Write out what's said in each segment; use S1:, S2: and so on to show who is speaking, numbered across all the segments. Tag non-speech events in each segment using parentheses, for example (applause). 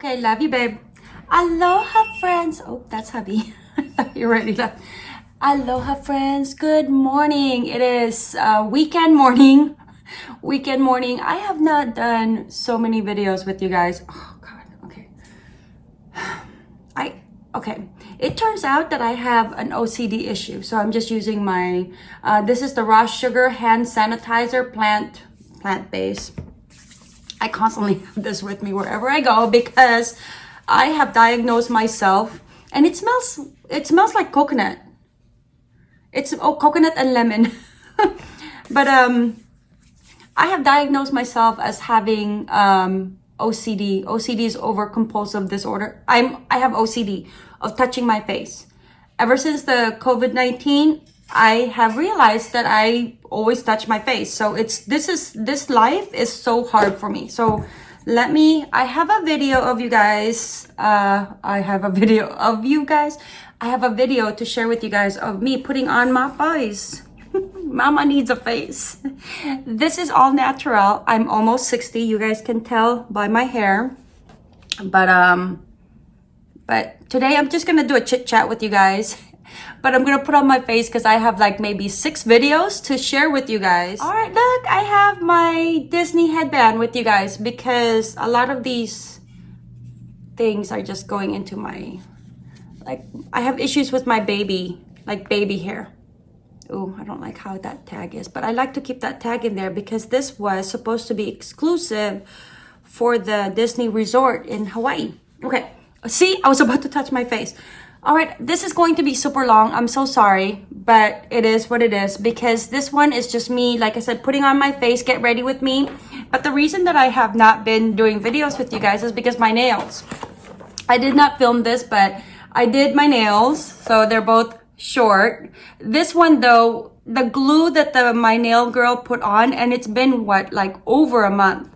S1: Okay, love you, babe. Aloha, friends. Oh, that's hubby. (laughs) I you left. Aloha, friends. Good morning. It is uh, weekend morning. (laughs) Weekend morning. I have not done so many videos with you guys. Oh, God. Okay. (sighs) I, okay. It turns out that I have an OCD issue. So I'm just using my, uh, this is the raw sugar hand sanitizer plant, plant-based. I constantly have this with me wherever I go because I have diagnosed myself and it smells it smells like coconut. It's oh coconut and lemon. (laughs) but um I have diagnosed myself as having um OCD. OCD is over compulsive disorder. I'm I have OCD of touching my face. Ever since the COVID-19, I have realized that I always touch my face. So it's, this is, this life is so hard for me. So let me, I have a video of you guys. Uh, I have a (laughs) video of you guys. I have a video to share with you guys of me putting on my face. (laughs) Mama needs a face. (laughs) This is all natural. I'm almost 60. You guys can tell by my hair. But, um, but today I'm just going to do a chit chat with you guys but I'm gonna put on my face because I have like maybe six videos to share with you guys. All right, look, I have my Disney headband with you guys because a lot of these things are just going into my, like, I have issues with my baby, like baby hair. Oh, I don't like how that tag is, but I like to keep that tag in there because this was supposed to be exclusive for the Disney resort in Hawaii. Okay, see, I was about to touch my face. All right, this is going to be super long. I'm so sorry, but it is what it is because this one is just me, like I said, putting on my face, get ready with me. But the reason that I have not been doing videos with you guys is because my nails. I did not film this, but I did my nails, so they're both short. This one though, the glue that the my nail girl put on, and it's been what, like over a month.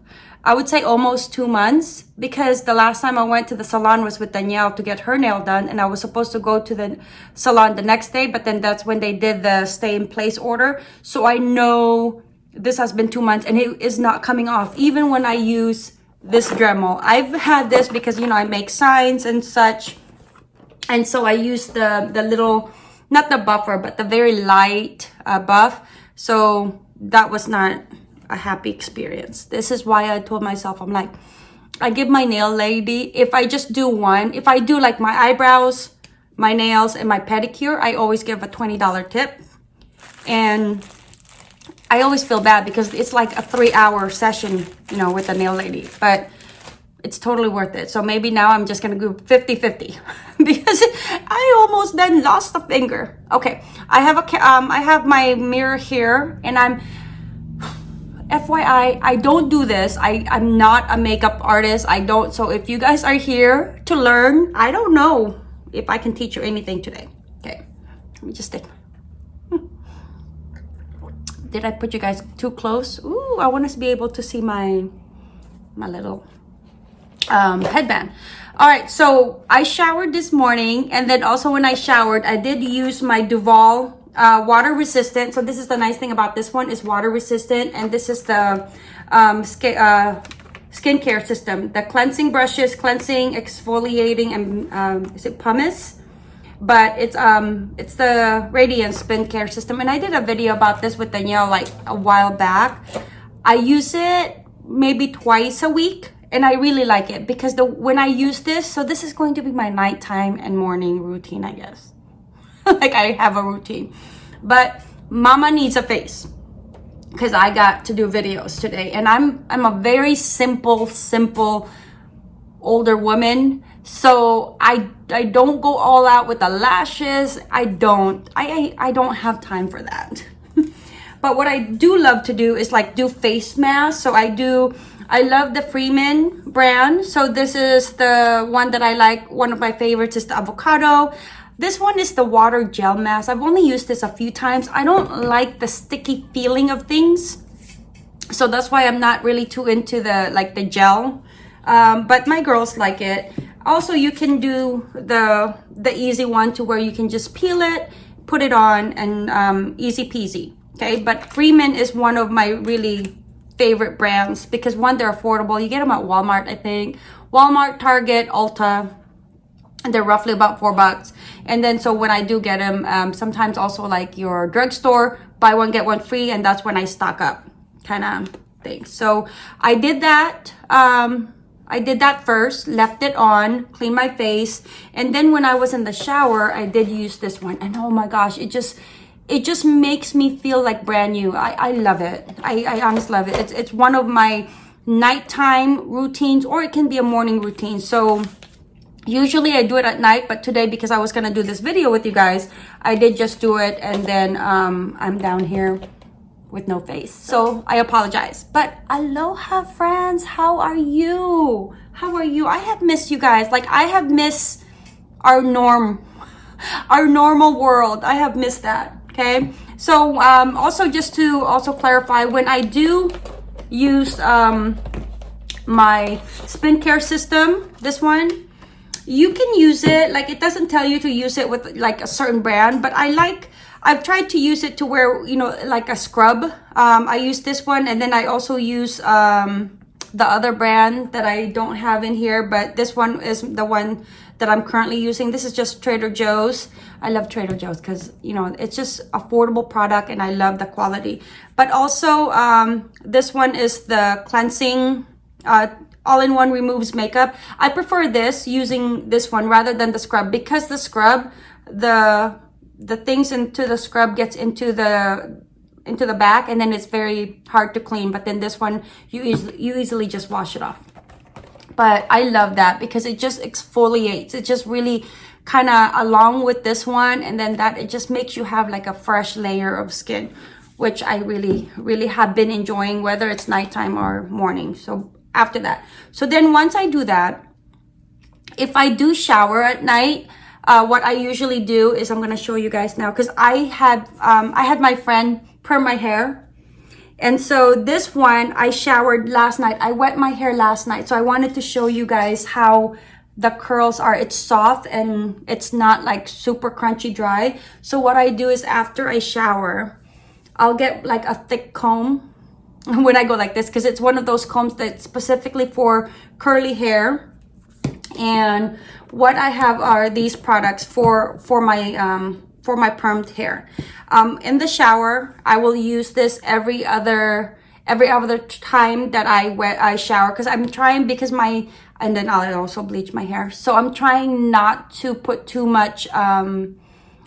S1: I would say almost two months because the last time I went to the salon was with Danielle to get her nail done and I was supposed to go to the salon the next day but then that's when they did the stay in place order. So I know this has been two months and it is not coming off. Even when I use this Dremel I've had this because you know I make signs and such and so I use the the little not the buffer but the very light uh, buff. So that was not a happy experience. This is why I told myself, I'm like, I give my nail lady, if I just do one, if I do like my eyebrows, my nails, and my pedicure, I always give a $20 tip. And I always feel bad because it's like a three hour session, you know, with the nail lady. But it's totally worth it. So maybe now I'm just going to go 50-50 (laughs) because I almost then lost a finger. Okay, I have a um I have my mirror here and I'm FYI, I don't do this. I, I'm not a makeup artist. I don't. So if you guys are here to learn, I don't know if I can teach you anything today. Okay, let me just take. Did I put you guys too close? Ooh, I want to be able to see my, my little um, headband. All right, so I showered this morning. And then also when I showered, I did use my Duval uh, water resistant. So this is the nice thing about this one is water resistant. And this is the um, skin, uh, skincare system. The cleansing brushes, cleansing, exfoliating, and um, is it pumice? But it's um it's the Radiance skincare system. And I did a video about this with Danielle like a while back. I use it maybe twice a week and I really like it because the when I use this, so this is going to be my nighttime and morning routine, I guess. (laughs) like I have a routine. But mama needs a face because I got to do videos today. And I'm I'm a very simple simple older woman. So I I don't go all out with the lashes. I don't I I, don't have time for that. (laughs) But what I do love to do is like do face masks. So I do I love the Freeman brand. So this is the one that I like. One of my favorites is the avocado this one is the water gel mask. I've only used this a few times. I don't like the sticky feeling of things. So that's why I'm not really too into the like the gel. Um, but my girls like it. Also, you can do the the easy one to where you can just peel it, put it on, and um, easy peasy. Okay, but Freeman is one of my really favorite brands because one, they're affordable. You get them at Walmart, I think. Walmart, Target, Ulta. They're roughly about four bucks. And then so when I do get them, um, sometimes also like your drugstore, buy one, get one free. And that's when I stock up kind of thing. So I did that. Um, I did that first, left it on, cleaned my face. And then when I was in the shower, I did use this one. And oh my gosh, it just, it just makes me feel like brand new. I, I love it. I, I honestly love it. It's, it's one of my nighttime routines or it can be a morning routine. So usually I do it at night, but today because I was going to do this video with you guys, I did just do it. And then um, I'm down here with no face. So I apologize. But aloha friends, how are you? How are you? I have missed you guys. Like I have missed our norm, (laughs) our normal world. I have missed that, okay? So um, also just to also clarify, when I do use um, my spin care system, this one, you can use it, like it doesn't tell you to use it with like a certain brand, but I like I've tried to use it to wear you know, like a scrub. Um, I use this one and then I also use um, the other brand that I don't have in here, but this one is the one that I'm currently using. This is just Trader Joe's. I love Trader Joe's because, you know, it's just affordable product and I love the quality. But also, um, this one is the cleansing uh, all-in-one removes makeup. I prefer this using this one rather than the scrub. Because the scrub, the the things into the scrub gets into the into the back and then it's very hard to clean but then this one you easily you easily just wash it off. But i love that because it just exfoliates. It just really kind of along with this one and then that it just makes you have like a fresh layer of skin which i really really have been enjoying whether it's nighttime or morning. So after that. So then once i do that if i do shower at night uh, what I usually do is I'm gonna show you guys now because I had um, I had my friend perm my hair. And so this one I showered last night. I wet my hair last night. So I wanted to show you guys how the curls are. It's soft and it's not like super crunchy dry. So what I do is after I shower I'll get like a thick comb (laughs) when I go like this because it's one of those combs that's specifically for curly hair and what I have are these products for for my um, for my permed hair. Um, in the shower, I will use this every other every other time that I wet I shower because I'm trying because my and then I'll also bleach my hair. So I'm trying not to put too much um,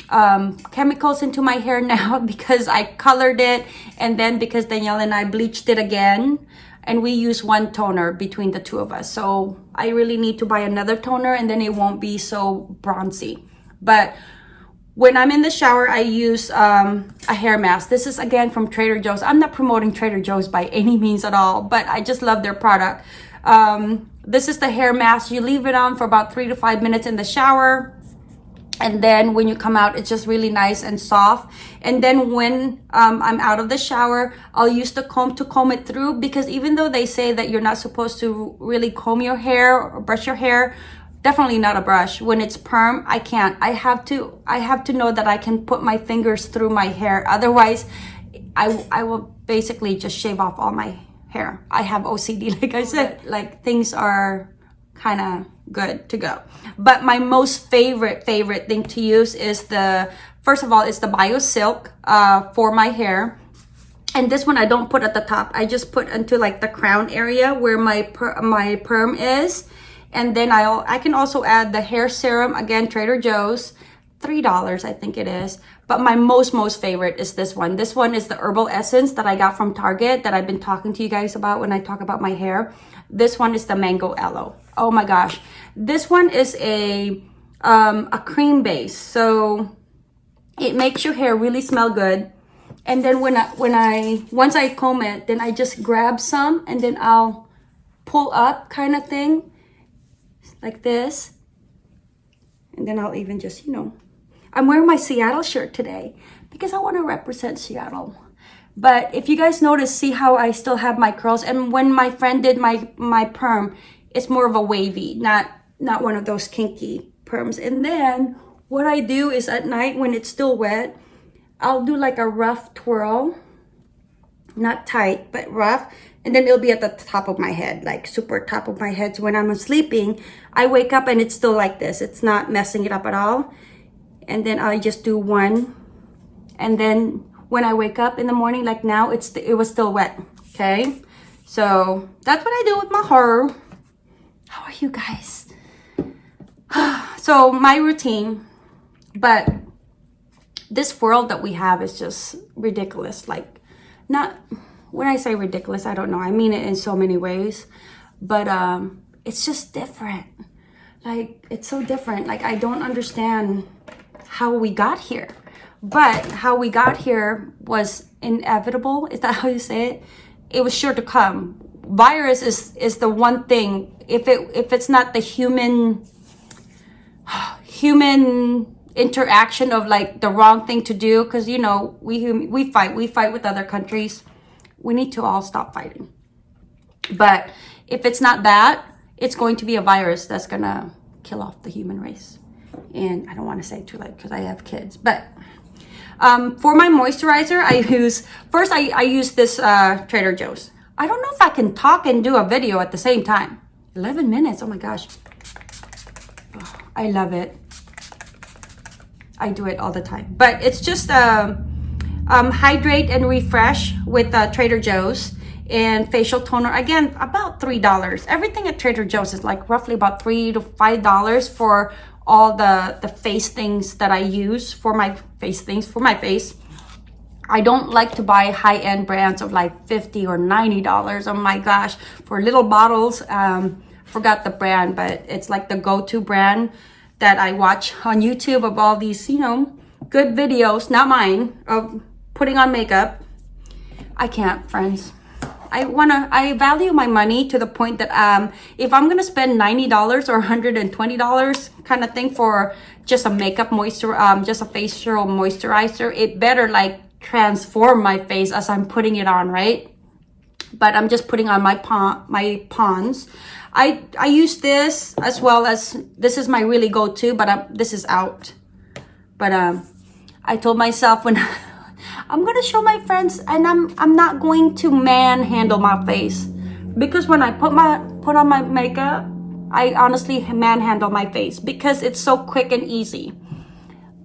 S1: um, chemicals into my hair now (laughs) because I colored it and then because Danielle and I bleached it again and we use one toner between the two of us. So I really need to buy another toner and then it won't be so bronzy. But when I'm in the shower, I use um, a hair mask. This is again from Trader Joe's. I'm not promoting Trader Joe's by any means at all, but I just love their product. Um, this is the hair mask. You leave it on for about three to five minutes in the shower and then when you come out it's just really nice and soft. And then when um, i'm out of the shower i'll use the comb to comb it through because even though they say that you're not supposed to really comb your hair or brush your hair definitely not a brush. When it's perm i can't. I have to i have to know that i can put my fingers through my hair. Otherwise i i will basically just shave off all my hair. I have ocd (laughs) like i said. Like things are kind of good to go. But my most favorite, favorite thing to use is the, first of all, it's the Bio Silk uh, for my hair. And this one I don't put at the top. I just put into like the crown area where my per my perm is. And then I I can also add the hair serum, again, Trader Joe's. $3, I think it is. But my most, most favorite is this one. This one is the Herbal Essence that I got from Target that I've been talking to you guys about when I talk about my hair. This one is the Mango Aloe. Oh my gosh. This one is a, um, a cream base. So it makes your hair really smell good. And then when I, when I, once I comb it, then I just grab some and then I'll pull up kind of thing like this. And then I'll even just, you know, I'm wearing my Seattle shirt today because I want to represent Seattle. But if you guys notice, see how I still have my curls. And when my friend did my, my perm, it's more of a wavy, not, not one of those kinky perms. And then what I do is at night when it's still wet, I'll do like a rough twirl, not tight, but rough, and then it'll be at the top of my head, like super top of my head. So when I'm sleeping, I wake up and it's still like this. It's not messing it up at all. And then I just do one. And then when I wake up in the morning, like now, it's it was still wet, okay? So that's what I do with my hair. How are you guys? (sighs) so my routine, but this world that we have is just ridiculous. Like not when I say ridiculous, I don't know. I mean it in so many ways, but um, it's just different. Like it's so different. Like I don't understand how we got here, but how we got here was inevitable. Is that how you say it? It was sure to come. Virus is is the one thing. If it if it's not the human (sighs) human interaction of like the wrong thing to do because you know we we fight we fight with other countries we need to all stop fighting. But if it's not that, it's going to be a virus that's gonna kill off the human race. And I don't want to say too late because I have kids. But um, for my moisturizer, I use, first I, I use this uh, Trader Joe's. I don't know if I can talk and do a video at the same time. 11 minutes, oh my gosh. Oh, I love it. I do it all the time. But it's just, uh, um, hydrate and refresh with uh, Trader Joe's and facial toner again about three dollars everything at trader joe's is like roughly about three to five dollars for all the the face things that i use for my face things for my face i don't like to buy high-end brands of like 50 or 90 dollars oh my gosh for little bottles um forgot the brand but it's like the go-to brand that i watch on youtube of all these you know good videos not mine of putting on makeup. I can't, friends. I wanna, I value my money to the point that um, if I'm gonna spend $90 or $120 kind of thing for just a makeup moisture, um, just a facial moisturizer, it better like transform my face as I'm putting it on, right? But I'm just putting on my my Pond's. I, I use this as well as, this is my really go-to, but um, this is out. But um, I told myself when (laughs) I'm gonna show my friends and I'm I'm not going to manhandle my face because when I put my put on my makeup I honestly manhandle my face because it's so quick and easy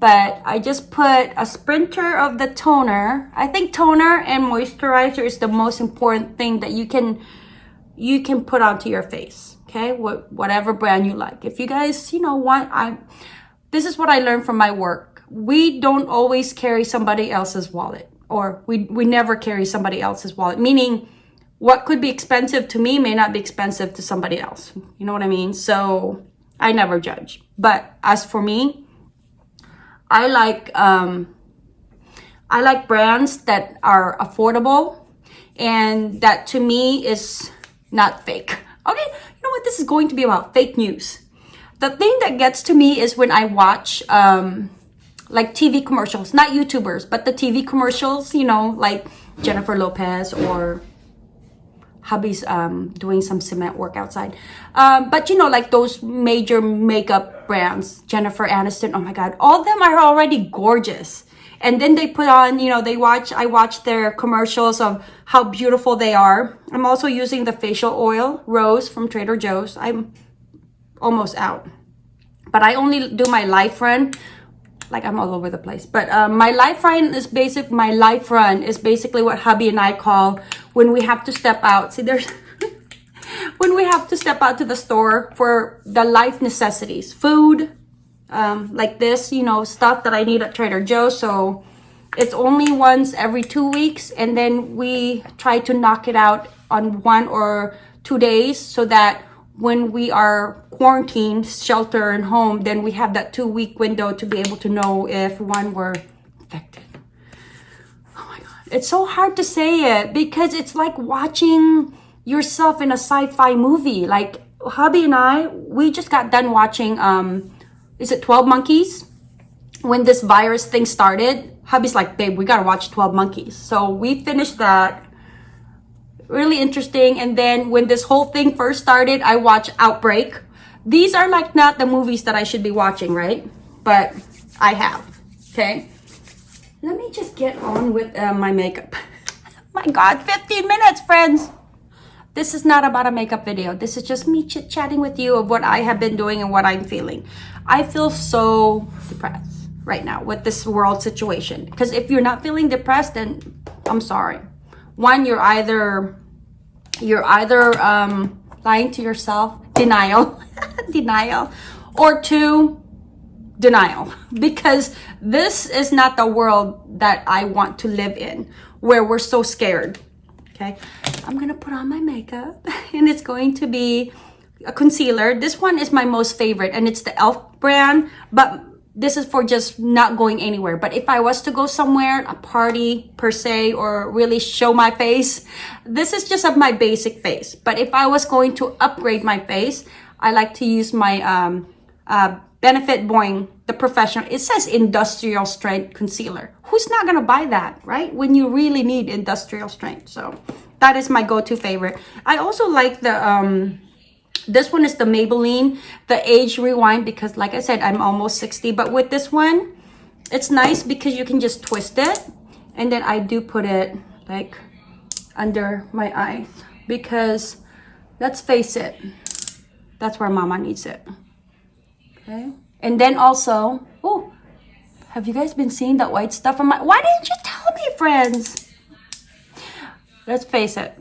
S1: but I just put a sprinter of the toner I think toner and moisturizer is the most important thing that you can you can put onto your face okay what whatever brand you like if you guys you know want I this is what I learned from my work we don't always carry somebody else's wallet or we, we never carry somebody else's wallet, meaning what could be expensive to me may not be expensive to somebody else. You know what I mean? So I never judge. But as for me, I like um, I like brands that are affordable and that to me is not fake. Okay, you know what? This is going to be about fake news. The thing that gets to me is when I watch um, like TV commercials, not YouTubers, but the TV commercials, you know, like Jennifer Lopez or hubby's um, doing some cement work outside. Um, but you know, like those major makeup brands, Jennifer Aniston, oh my God, all of them are already gorgeous. And then they put on, you know, they watch, I watch their commercials of how beautiful they are. I'm also using the facial oil, Rose from Trader Joe's. I'm almost out. But I only do my life run like I'm all over the place. But um, my life run is basic. My life run is basically what hubby and I call when we have to step out. See, there's (laughs) when we have to step out to the store for the life necessities, food, um, like this, you know, stuff that I need at Trader Joe's. So it's only once every two weeks, and then we try to knock it out on one or two days so that when we are quarantined, shelter and home, then we have that two week window to be able to know if one were infected. Oh my God. It's so hard to say it because it's like watching yourself in a sci-fi movie. Like hubby and I, we just got done watching, um, is it 12 Monkeys? When this virus thing started, hubby's like, babe, we gotta watch 12 Monkeys. So we finished that really interesting. And then when this whole thing first started, I watched Outbreak. These are like not the movies that I should be watching, right? But I have, okay? Let me just get on with uh, my makeup. (laughs) my God, 15 minutes, friends. This is not about a makeup video. This is just me chit chatting with you of what I have been doing and what I'm feeling. I feel so depressed right now with this world situation. Because if you're not feeling depressed, then I'm sorry. One, you're either you're either um, lying to yourself, denial, (laughs) denial, or two, denial. Because this is not the world that I want to live in, where we're so scared. Okay, I'm gonna put on my makeup, (laughs) and it's going to be a concealer. This one is my most favorite, and it's the e.l.f. brand, but this is for just not going anywhere. But if I was to go somewhere, a party per se, or really show my face, this is just of my basic face. But if I was going to upgrade my face, I like to use my um, uh, Benefit Boing, the professional. It says industrial strength concealer. Who's not gonna buy that, right? When you really need industrial strength. So that is my go-to favorite. I also like the um, this one is the Maybelline, the Age Rewind, because like I said, I'm almost 60. But with this one, it's nice because you can just twist it. And then I do put it like under my eyes because let's face it, that's where mama needs it. Okay. And then also, oh, have you guys been seeing that white stuff on my, why didn't you tell me, friends? Let's face it,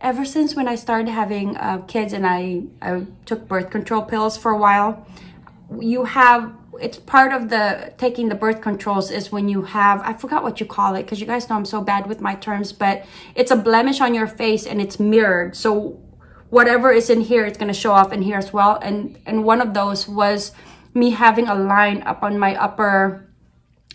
S1: ever since when I started having uh, kids and I, I took birth control pills for a while, you have, it's part of the taking the birth controls is when you have, I forgot what you call it because you guys know I'm so bad with my terms, but it's a blemish on your face and it's mirrored. So whatever is in here, it's going to show off in here as well. And, and one of those was me having a line up on my upper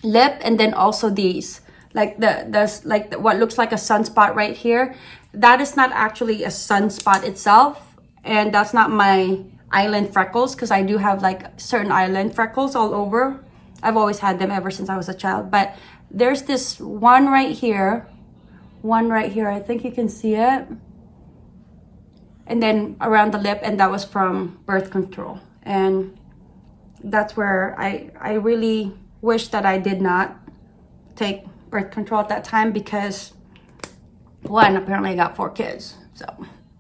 S1: lip and then also these like the the like the, what looks like a sunspot right here that is not actually a sunspot itself and that's not my island freckles because I do have like certain island freckles all over. I've always had them ever since I was a child but there's this one right here one right here I think you can see it and then around the lip and that was from birth control and that's where I I really wish that I did not take birth control at that time because one, apparently I got four kids, so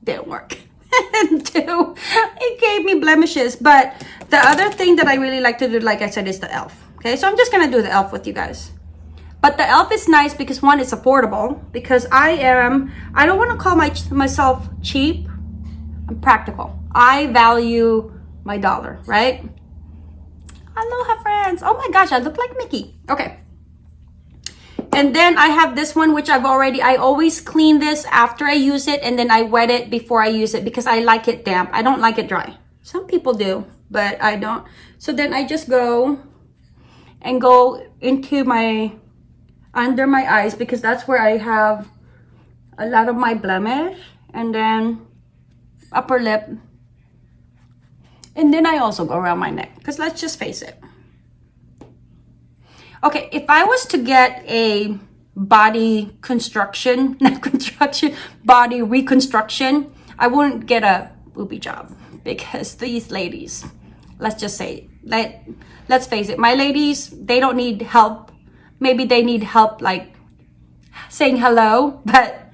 S1: didn't work. (laughs) and two, it gave me blemishes. But the other thing that I really like to do, like I said, is the e.l.f. Okay, so I'm just gonna do the e.l.f. with you guys. But the e.l.f. is nice because one, it's affordable. Because I am, I don't want to call my myself cheap. I'm practical. I value my dollar, right? Aloha, friends. Oh my gosh, I look like Mickey. Okay. And then I have this one, which I've already, I always clean this after I use it and then I wet it before I use it because I like it damp. I don't like it dry. Some people do, but I don't. So then I just go and go into my, under my eyes because that's where I have a lot of my blemish and then upper lip. And then I also go around my neck because let's just face it. Okay, if I was to get a body construction, (laughs) not construction, body reconstruction, I wouldn't get a booby job because (laughs) these ladies, let's just say, let, let's face it, my ladies, they don't need help. Maybe they need help like saying hello, (laughs) but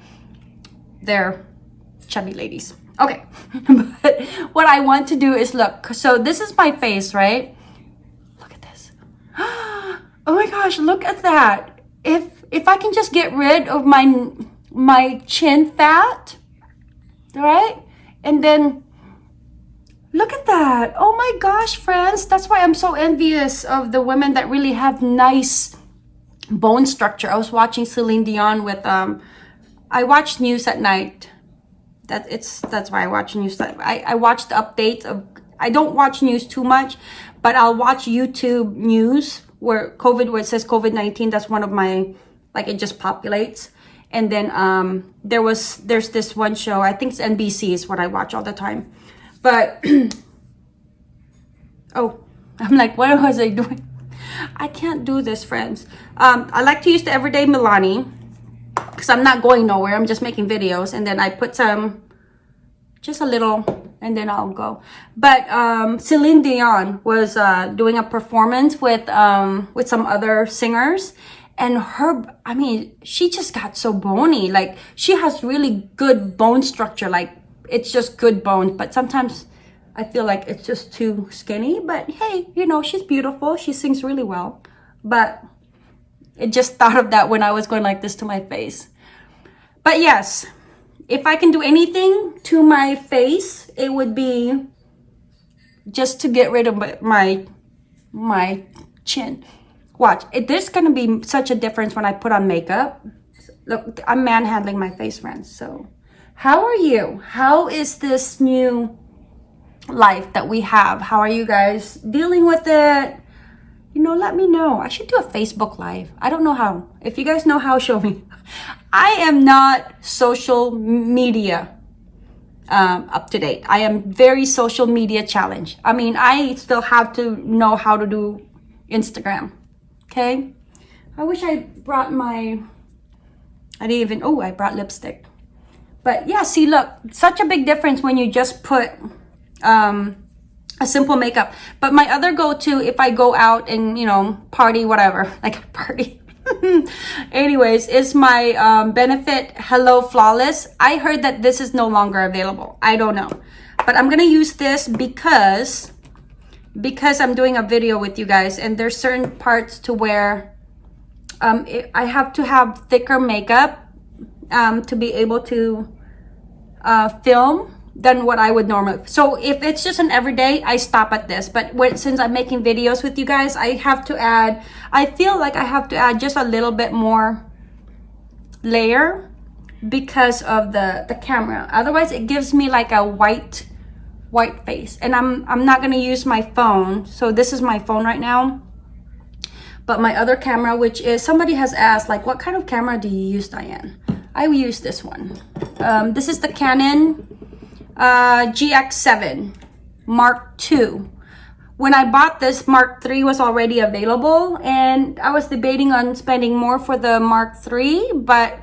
S1: they're chubby ladies. Okay, but what I want to do is look, so this is my face, right? (gasps) Oh my gosh, look at that. If if I can just get rid of my my chin fat, right? And then look at that. Oh my gosh, friends. That's why I'm so envious of the women that really have nice bone structure. I was watching Celine Dion with um I watch news at night. That it's that's why I watch news. I, I watch the updates of I don't watch news too much, but I'll watch YouTube news where COVID, where it says COVID-19, that's one of my, like it just populates. And then um, there was, there's this one show, I think it's NBC is what I watch all the time. But, (clears throat) oh, (laughs) I'm like, what was I doing? (laughs) I can't do this, friends. Um, I like to use the Everyday Milani because I'm not going nowhere. I'm just making videos. And then I put some, just a little and then I'll go. But um, Celine Dion was uh, doing a performance with um, with some other singers, and her i mean she just got so bony. Like she has really good bone structure. Like it's just good bones but sometimes i feel like it's just too skinny. But hey you know she's beautiful. She sings really well. But it just thought of that when i was going like this to my face. But yes if i can do anything to my face it would be just to get rid of my my chin Watch, it, there's gonna be such a difference when I put on makeup. Look, I'm manhandling my face, friends. So, how are you? How is this new life that we have? How are you guys dealing with it? You know, let me know. I should do a Facebook Live. I don't know how. If you guys know how, (laughs) show me. I am not social media um, up to date. I am very social media challenged. I mean, I still have to know how to do Instagram okay? I wish I brought my, I didn't even, oh, I brought lipstick. But yeah, see, look, such a big difference when you just put um, a simple makeup. But my other go-to, if I go out and, you know, party, whatever, (laughs) like party. (laughs) Anyways, is my um, Benefit Hello Flawless. I heard that this is no longer available. I don't know. But I'm going to use this because because I'm doing a video with you guys and there's certain parts to where um, it, I have to have thicker makeup um, to be able to uh, film than what I would normally. So if it's just an everyday, I stop at this. But when, since I'm making videos with you guys, I have to add, I feel like I have to add just a little bit more layer because of the, the camera. Otherwise, it gives me like a white white face and I'm I'm not gonna use my phone so this is my phone right now but my other camera which is somebody has asked like what kind of camera do you use Diane I use this one um, this is the Canon uh, GX7 Mark II when I bought this Mark III was already available and I was debating on spending more for the Mark III but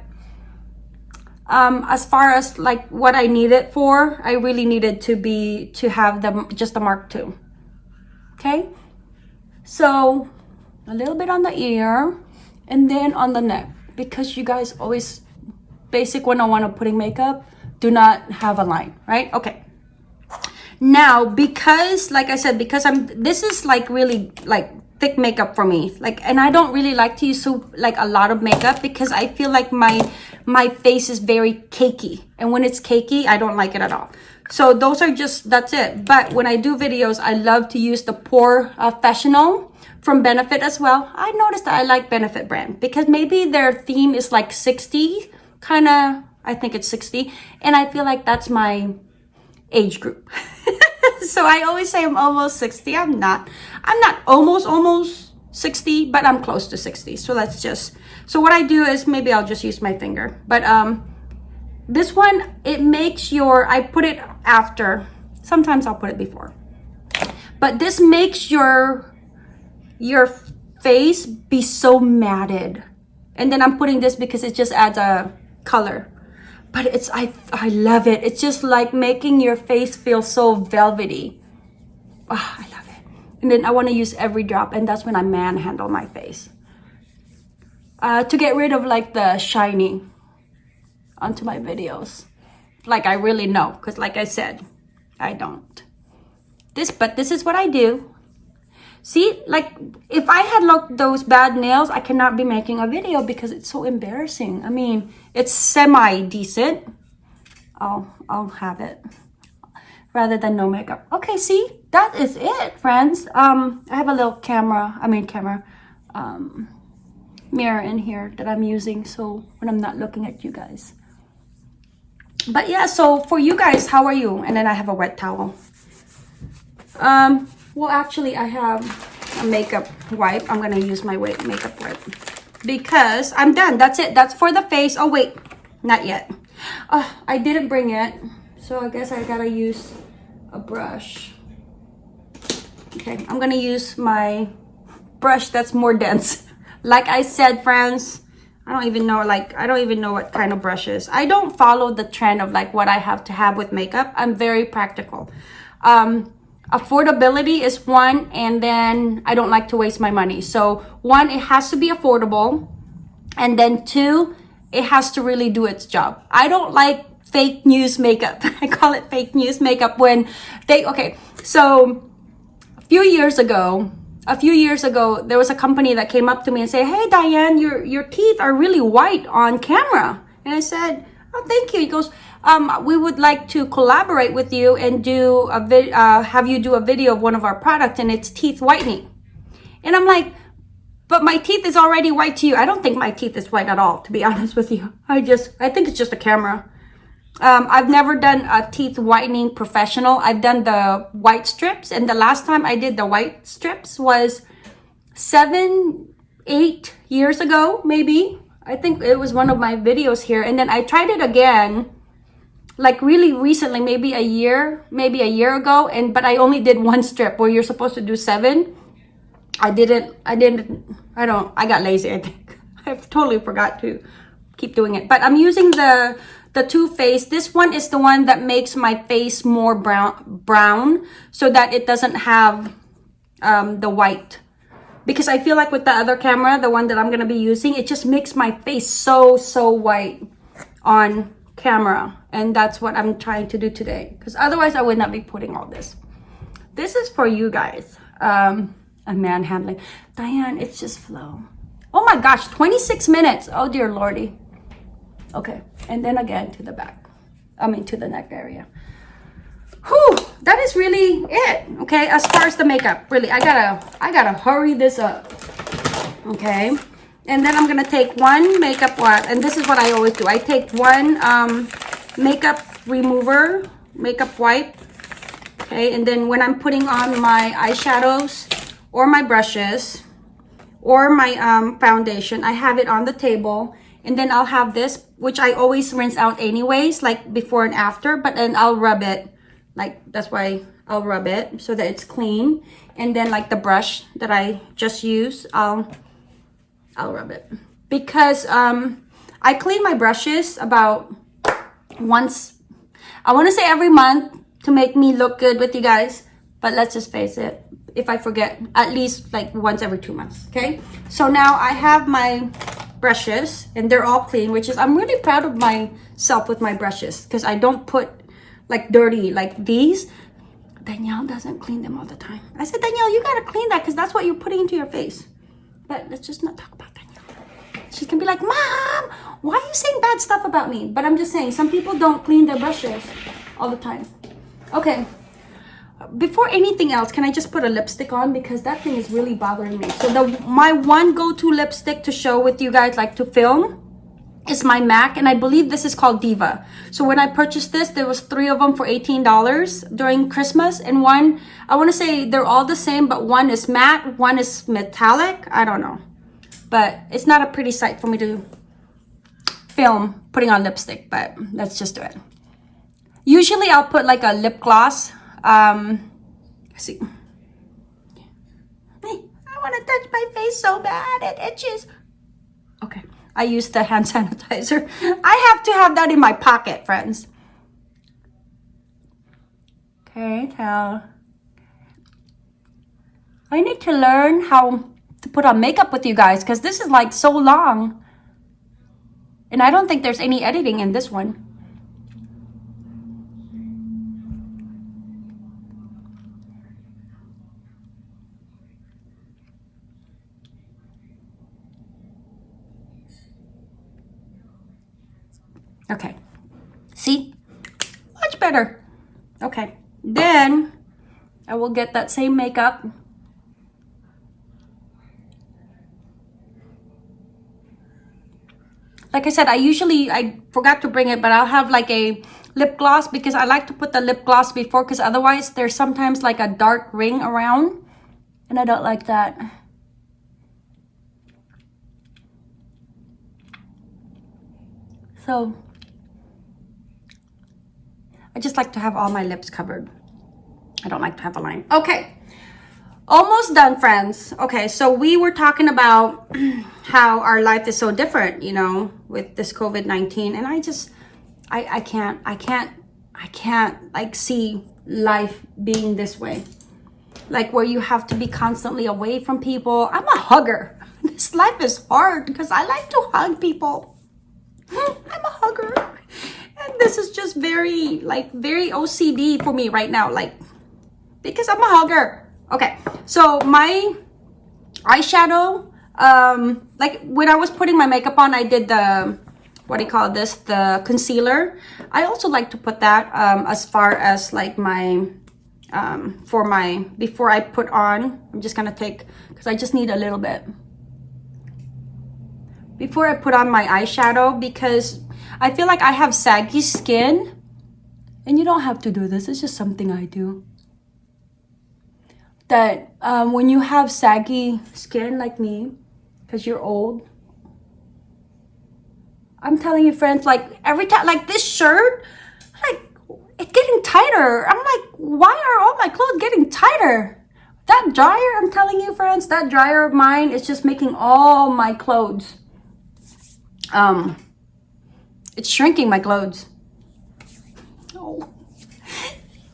S1: um, as far as like what I needed for, I really needed to be, to have the, just the Mark II. Okay. So a little bit on the ear and then on the neck because you guys always basic 101 of putting makeup do not have a line right? Okay. Now because like i said because i'm this is like really like thick makeup for me. Like and i don't really like to use so like a lot of makeup because i feel like my my face is very cakey. And when it's cakey i don't like it at all. So those are just that's it. But when i do videos i love to use the pore uh, from benefit as well. I noticed that i like benefit brand because maybe their theme is like 60 kind of i think it's 60 and i feel like that's my age group (laughs) so I always say I'm almost 60. I'm not. I'm not almost, almost 60, but I'm close to 60. So let's just, so what I do is maybe I'll just use my finger. But um, this one, it makes your, I put it after. Sometimes I'll put it before. But this makes your, your face be so matted. And then I'm putting this because it just adds a color but it's I I love it. It's just like making your face feel so velvety. Oh, I love it. And then I want to use every drop and that's when I manhandle my face. Uh, to get rid of like the shiny onto my videos. Like I really know because like I said, I don't. This, but this is what I do. See, like if I had looked those bad nails, I cannot be making a video because it's so embarrassing. I mean, it's semi-decent. I'll, I'll have it rather than no makeup. Okay, see, that is it, friends. Um, I have a little camera, I mean camera, um, mirror in here that I'm using so when I'm not looking at you guys. But yeah, so for you guys, how are you? And then I have a wet towel. Um, well, actually, I have a makeup wipe. I'm going to use my makeup wipe because I'm done. That's it. That's for the face. Oh, wait. Not yet. Oh, I didn't bring it. So I guess I got to use a brush. Okay, I'm going to use my brush that's more dense. (laughs) Like I said, friends, I don't even know, like, I don't even know what kind of brushes. I don't follow the trend of, like, what I have to have with makeup. I'm very practical. Um, affordability is one and then i don't like to waste my money so one it has to be affordable And then two, it has to really do its job. I don't like fake news makeup. (laughs) I call it fake news makeup when they, okay, so a few years ago, a few years ago, there was a company that came up to me and said, Hey, Diane, your, your teeth are really white on camera. And I said, Oh, thank you. He goes, um, we would like to collaborate with you and do a vid, uh, have you do a video of one of our products and it's teeth whitening. And I'm like, but my teeth is already white to you. I don't think my teeth is white at all, to be (laughs) honest with you. I just, I think it's just a camera. Um, I've never done a teeth whitening professional. I've done the white strips. And the last time I did the white strips was seven, eight years ago, maybe. I think it was one of my videos here. And then I tried it again, like really recently, maybe a year, maybe a year ago. And, but I only did one strip where you're supposed to do seven. I didn't, I didn't, I don't, I got lazy, I think. (laughs) I've totally forgot to keep doing it. But I'm using the the Too Faced. This one is the one that makes my face more brown, brown so that it doesn't have um, the white. Because I feel like with the other camera, the one that I'm going to be using, it just makes my face so, so white on camera. And that's what I'm trying to do today. Because otherwise, I would not be putting all this. This is for you guys. Um, a manhandling. Diane, it's just flow. Oh my gosh, 26 minutes. Oh dear lordy. Okay, and then again to the back. I mean to the neck area. Whew, that is really it. Okay, as far as the makeup, really, I gotta, I gotta hurry this up. Okay, and then I'm gonna take one makeup wipe, and this is what I always do. I take one um, makeup remover, makeup wipe. Okay, and then when I'm putting on my eyeshadows or my brushes or my um, foundation, I have it on the table and then I'll have this, which I always rinse out anyways, like before and after. But then I'll rub it. Like, that's why I'll rub it so that it's clean. And then like the brush that I just used, I'll, I'll rub it. Because um, I clean my brushes about once, I want to say every month to make me look good with you guys. But let's just face it, if I forget, at least like once every two months, okay? So now I have my brushes and they're all clean which is i'm really proud of myself with my brushes because i don't put like dirty like these danielle doesn't clean them all the time i said danielle you gotta clean that because that's what you're putting into your face but let's just not talk about danielle. She's gonna be like mom why are you saying bad stuff about me? But i'm just saying some people don't clean their brushes all the time. Okay. Before anything else can i just put a lipstick on? Because that thing is really bothering me. So the my one go-to lipstick to show with you guys like to film is my mac and i believe this is called diva so when i purchased this there was three of them for 18 dollars during christmas and one i want to say they're all the same but one is matte one is metallic i don't know but it's not a pretty sight for me to film putting on lipstick but let's just do it usually i'll put like a lip gloss um, see. I want to touch my face so bad. It itches. Okay. I use the hand (laughs) sanitizer. I have to have that in my pocket, friends. Okay, tell. I need to learn how to put on makeup with you guys because this is like so long. And I don't think there's any editing in this one. Okay. See? Much better. Okay. Then I will get that same makeup. Like I said, I usually, I forgot to bring it, but I'll have like a lip gloss because I like to put the lip gloss before because otherwise there's sometimes like a dark ring around and I don't like that. So I just like to have all my lips covered. I don't like to have a line. Okay, almost done, friends. Okay, so we were talking about (clears throat) how our life is so different, you know, with this COVID-19. And I just, I, I can't, I can't, I can't like see life being this way. Like where you have to be constantly away from people. I'm a hugger. (laughs) this life is hard because I like to hug people. (laughs) I'm a hugger. And this is just very, like, very OCD for me right now. Like, because I'm a hugger. Okay, so my eyeshadow, um, like, when I was putting my makeup on, I did the, what do you call this? The concealer. I also like to put that um, as far as, like, my um, for my, before I put on, I'm just gonna take, because I just need a little bit. Before I put on my eyeshadow, because I feel like I have saggy skin, and you don't have to do this, it's just something I do. That um, when you have saggy skin like me, because you're old, I'm telling you friends, like every time, like this shirt, like it's getting tighter. I'm like, why are all my clothes getting tighter? That dryer, I'm telling you friends, that dryer of mine is just making all my clothes. Um, it's shrinking my clothes. Oh,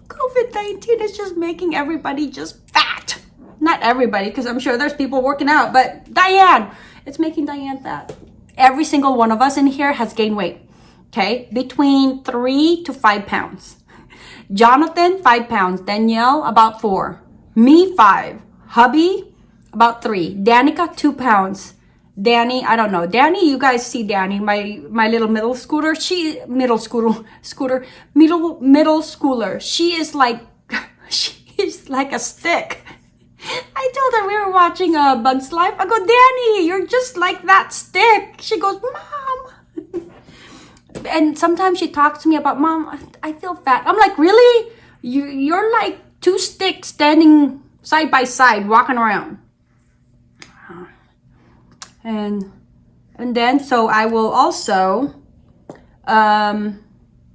S1: COVID-19 is just making everybody just fat. Not everybody, because I'm sure there's people working out, but Diane, it's making Diane fat. Every single one of us in here has gained weight okay? Between three to five pounds. Jonathan, five pounds. Danielle, about four. Me, five. Hubby, about three. Danica, two pounds. Danny, I don't know. Danny, you guys see Danny, my my little middle scooter. She middle scooter (laughs) scooter middle middle schooler. She is like (laughs) she is like a stick. (laughs) I told her we were watching a uh, Bug's Life. I go, Danny, you're just like that stick. She goes, Mom and sometimes she talks to me about mom i feel fat i'm like really you you're like two sticks standing side by side walking around and and then so i will also um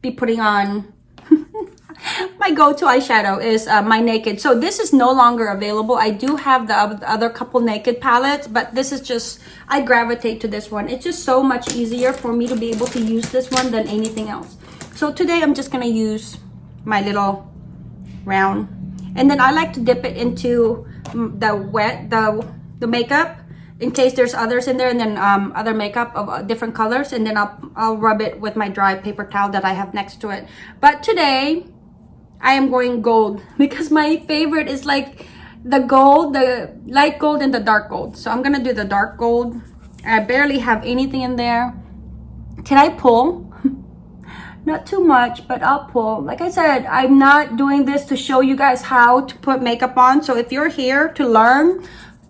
S1: be putting on (laughs) my go-to eyeshadow is uh, my Naked. So this is no longer available. I do have the other couple Naked palettes, but this is just, I gravitate to this one. It's just so much easier for me to be able to use this one than anything else. So today I'm just to use my little round. And then I like to dip it into mm, the wet, the, the makeup in case there's others in there and then um, other makeup of uh, different colors and then I'll, I'll rub it with my dry paper towel that I have next to it. But today, I am going gold (laughs) because my favorite is like the gold, the light gold and the dark gold. So I'm gonna do the dark gold. I barely have anything in there. Can I pull? (laughs) not too much, but I'll pull. Like I said, I'm not doing this to show you guys how to put makeup on. So if you're here to learn,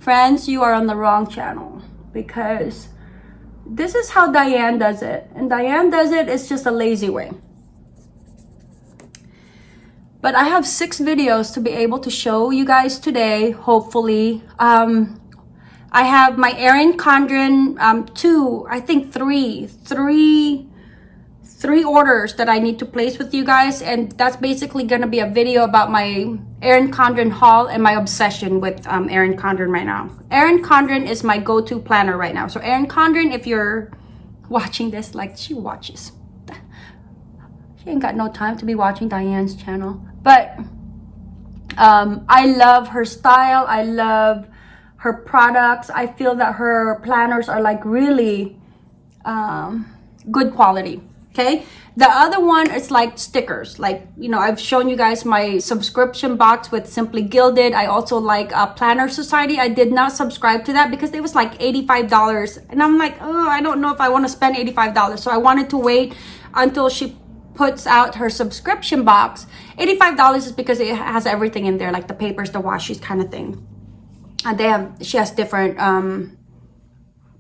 S1: friends, you are on the wrong channel because this is how Diane does it. And Diane does it, it's just a lazy way. But I have six videos to be able to show you guys today, hopefully. Um, I have my Erin Condren, um, two, I think three, three, three orders that I need to place with you guys. And that's basically going to be a video about my Erin Condren haul and my obsession with um, Erin Condren right now. Erin Condren is my go-to planner right now. So Erin Condren, if you're watching this, like she watches she ain't got no time to be watching Diane's channel. But um, I love her style. I love her products. I feel that her planners are like really um, good quality. Okay. The other one is like stickers. Like, you know, I've shown you guys my subscription box with Simply Gilded. I also like uh, Planner Society. I did not subscribe to that because it was like $85. And I'm like, oh, I don't know if I want to spend $85. So I wanted to wait until she puts out her subscription box, $85 is because it has everything in there, like the papers, the washes kind of thing. And they have, she has different um,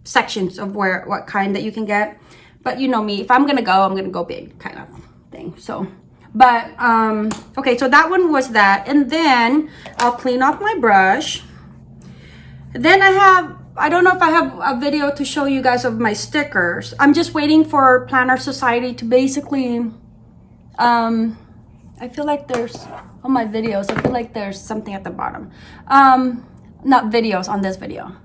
S1: sections of where, what kind that you can get. But you know me, if I'm going to go, I'm going to go big kind of thing. So, but, um, okay, so that one was that. And then I'll clean off my brush. Then I have I don't know if I have a video to show you guys of my stickers. I'm just waiting for Planner Society to basically um, I feel like there's, on my videos, I feel like there's something at the bottom. Um, not videos, on this video.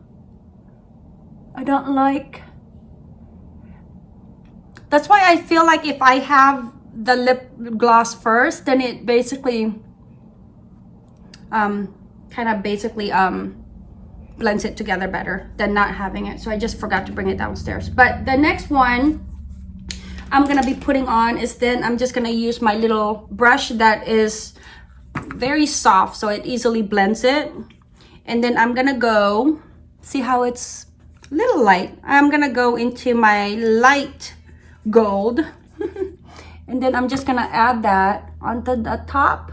S1: I don't like, that's why I feel like if I have the lip gloss first, then it basically, um, kind of basically, um, blends it together better than not having it. So I just forgot to bring it downstairs. But the next one I'm gonna be putting on is then I'm just gonna use my little brush that is very soft so it easily blends it. And then I'm gonna go, see how it's little light. I'm gonna go into my light gold. (laughs) and then I'm just gonna add that onto the top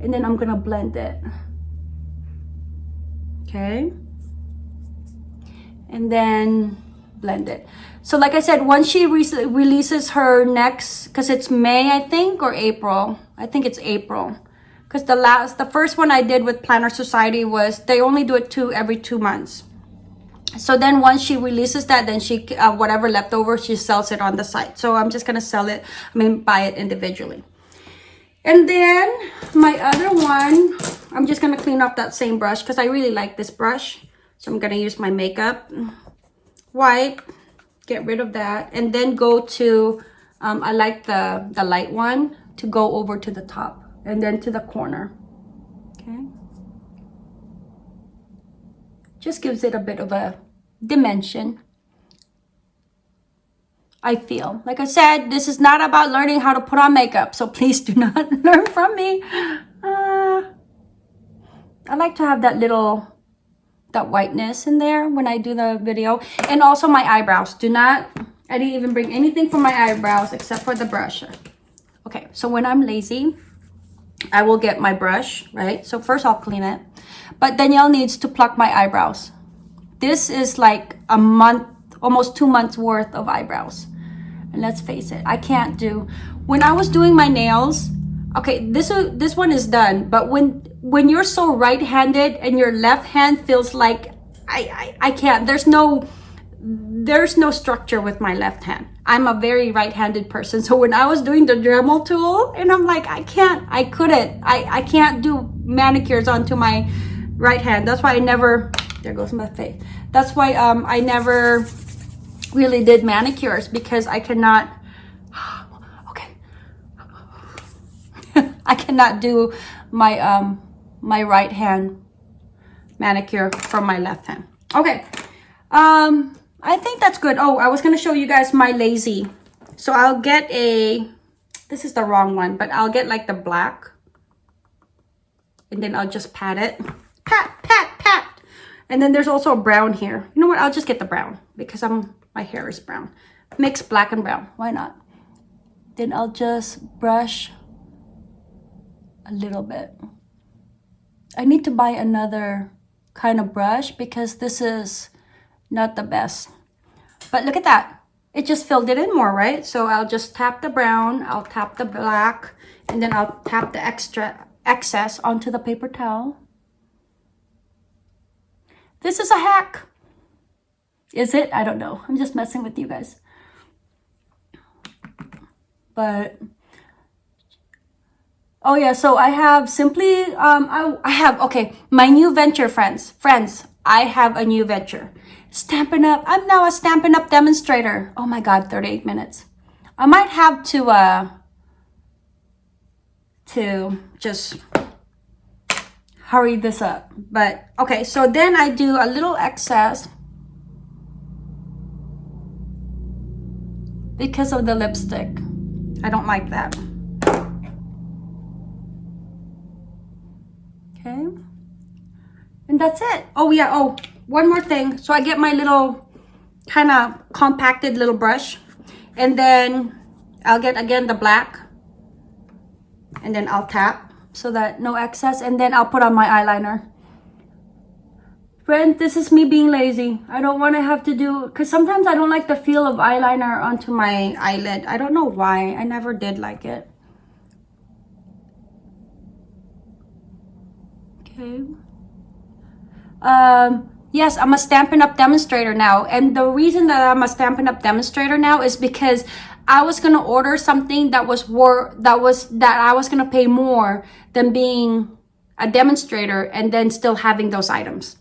S1: and then I'm gonna blend it. Okay. And then blend it. So like I said, once she re releases her next, because it's May, I think, or April. I think it's April. Because the last, the first one I did with Planner Society was, they only do it two every two months. So then once she releases that, then she, uh, whatever left over, she sells it on the site. So I'm just to sell it, I mean, buy it individually. And then my other one, I'm just to clean off that same brush because I really like this brush. So I'm to use my makeup wipe, get rid of that. And then go to, um, I like the, the light one to go over to the top and then to the corner. Okay. Just gives it a bit of a dimension. I feel. Like I said, this is not about learning how to put on makeup, so please do (laughs) not learn from me. Uh, I like to have that little, that whiteness in there when I do the video. And also my eyebrows. Do not, I didn't even bring anything for my eyebrows except for the brush. Okay, so when I'm lazy, I will get my brush, right? So first I'll clean it. But Danielle needs to pluck my eyebrows. This is like a month, almost two months worth of eyebrows. And let's face it, I can't do, when I was doing my nails, okay, this, this one is done. But when, when you're so right-handed and your left hand feels like, I, I, I can't, there's no, there's no structure with my left hand. I'm a very right-handed person. So when I was doing the Dremel tool and I'm like, I can't, I couldn't, I, I can't do manicures onto my right hand. That's why I never, there goes my face. That's why um, I never really did manicures because I cannot, (gasps) okay. (laughs) I cannot do my, um, my right hand manicure from my left hand. Okay. Um, I think that's good. Oh, I was going to show you guys my lazy. So I'll get a, this is the wrong one, but I'll get like the black. And then I'll just pat it. Pat, pat, pat. And then there's also a brown here. You know what? I'll just get the brown because I'm my hair is brown. Mix black and brown. Why not? Then I'll just brush a little bit. I need to buy another kind of brush because this is not the best. But look at that. It just filled it in more, right? So I'll just tap the brown, I'll tap the black, and then I'll tap the extra excess onto the paper towel. This is a hack. Is it? I don't know. I'm just messing with you guys. But oh yeah, so I have simply um I, I have okay, my new venture friends. Friends, I have a new venture. Stampin' Up. I'm now a Stampin' Up demonstrator. Oh my god, 38 minutes. I might have to uh to just hurry this up. But okay, so then I do a little excess because of the lipstick. I don't like that. Okay. And that's it. Oh, yeah. Oh, one more thing. So I get my little kind of compacted little brush. And then I'll get, again, the black. And then I'll tap so that no excess. And then I'll put on my eyeliner. Friend, this is me being lazy. I don't want to have to do... Because sometimes I don't like the feel of eyeliner onto my eyelid. I don't know why. I never did like it. Okay. Um, yes, I'm a Stampin' Up! demonstrator now. And the reason that I'm a Stampin' Up! demonstrator now is because I was to order something that was war that was that I was to pay more than being a demonstrator and then still having those items.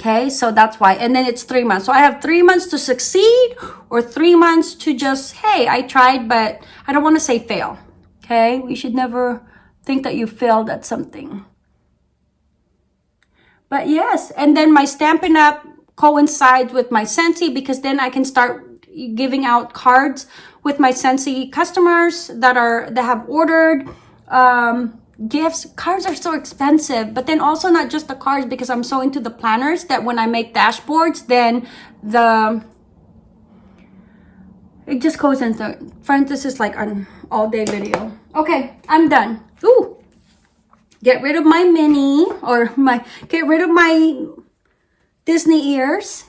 S1: Okay, so that's why. And then it's three months. So I have three months to succeed or three months to just, hey, I tried, but I don't want to say fail. Okay, we should never think that you failed at something. But yes, and then my Stampin' Up! coincides with my Scentsy because then I can start giving out cards with my Scentsy customers that are that have ordered um, gifts. Cards are so expensive, but then also not just the cards because I'm so into the planners that when I make dashboards, then the it just goes into friends. This is like an all day video. Okay, I'm done. Ooh, get rid of my mini or my get rid of my Disney ears.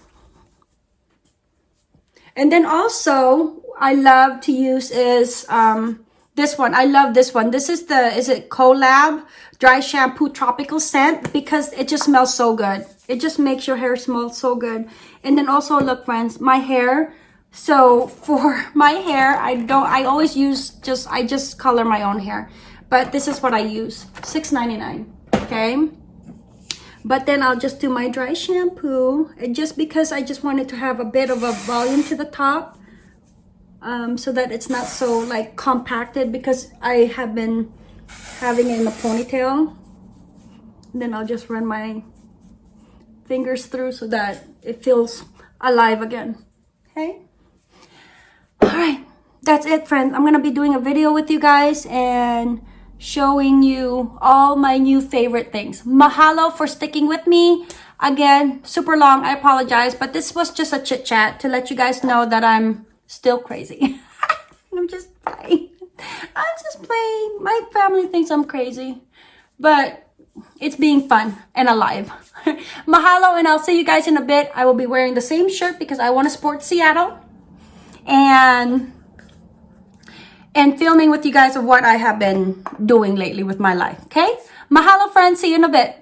S1: And then also, I love to use is um, this one. I love this one. This is the, is it Colab Dry Shampoo Tropical Scent because it just smells so good. It just makes your hair smell so good. And then also, look friends, my hair. So (laughs) for my hair, I don't, I always use just, I just color my own hair. But this is what I use, $6.99, okay? But then I'll just do my dry shampoo. And just because I just wanted to have a bit of a volume to the top. Um, so that it's not so like compacted because I have been having it in a ponytail. And then I'll just run my fingers through so that it feels alive again. Okay? Alright. That's it, friends. I'm to be doing a video with you guys and showing you all my new favorite things. Mahalo for sticking with me. Again, super long. I apologize, but this was just a chit chat to let you guys know that I'm still crazy. (laughs) I'm just playing. I'm just playing. My family thinks I'm crazy, but it's being fun and alive. (laughs) Mahalo, and I'll see you guys in a bit. I will be wearing the same shirt because I want to support Seattle. And and filming with you guys of what I have been doing lately with my life. Okay? Mahalo, friends. See you in a bit.